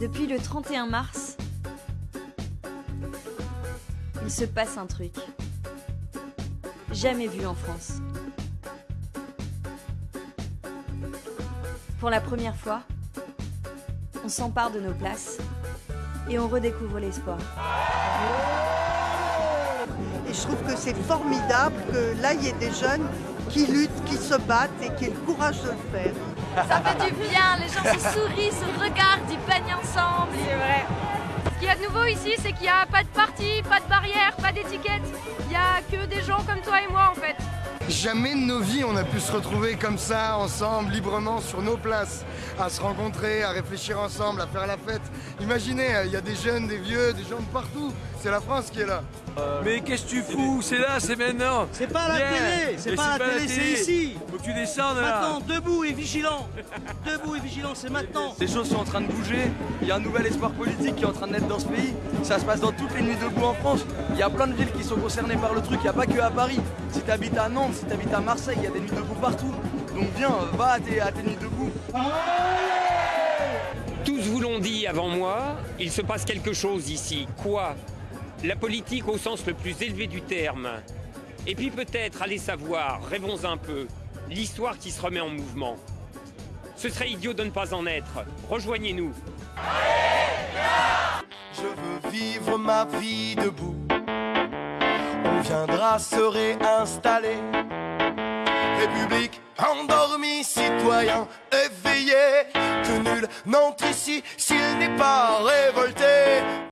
Depuis le 31 mars, il se passe un truc. Jamais vu en France. Pour la première fois, on s'empare de nos places et on redécouvre l'espoir. Je trouve que c'est formidable que là, il y ait des jeunes qui luttent, qui se battent et qui aient le courage de le faire. Ça fait du bien, les gens se sourient, se regardent, ils peignent ensemble. C'est vrai. Ce qu'il y a de nouveau ici, c'est qu'il n'y a pas de parti, pas de barrière, pas d'étiquette. Il n'y a que des gens comme toi et moi en fait. Jamais de nos vies on a pu se retrouver comme ça, ensemble, librement, sur nos places, à se rencontrer, à réfléchir ensemble, à faire la fête. Imaginez, il y a des jeunes, des vieux, des gens de partout. C'est la France qui est là. Mais qu'est-ce que tu fous? C'est là, c'est maintenant C'est pas à la télé, c'est pas la télé, c'est ici. Faut que tu descendes là Maintenant, debout et vigilant. Debout et vigilant, c'est maintenant. Les choses sont en train de bouger, il y a un nouvel espoir politique qui est en train de naître dans ce pays. Ça se passe dans toutes les nuits debout en France. Il y a plein de villes qui sont concernées par le truc, il n'y a pas que à Paris. Si tu habites à Nantes, si tu habites à Marseille, il y a des nuits debout partout. Donc viens, va à tes, à tes nuits debout. Tous vous l'ont dit avant moi, il se passe quelque chose ici. Quoi? La politique au sens le plus élevé du terme. Et puis peut-être, allez savoir, rêvons un peu, l'histoire qui se remet en mouvement. Ce serait idiot de ne pas en être. Rejoignez-nous. Je veux vivre ma vie debout. On viendra se réinstaller. République endormie, citoyen éveillé. Que nul n'entre ici s'il n'est pas révolté.